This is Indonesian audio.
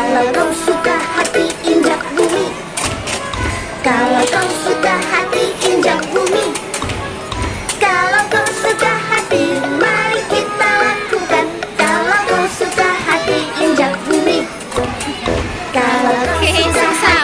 Kalau kau suka hati injak bumi. Kalau kau suka hati injak bumi. Kalau kau suka hati mari kita lakukan. Kalau kau suka hati injak bumi. Kalau kau suka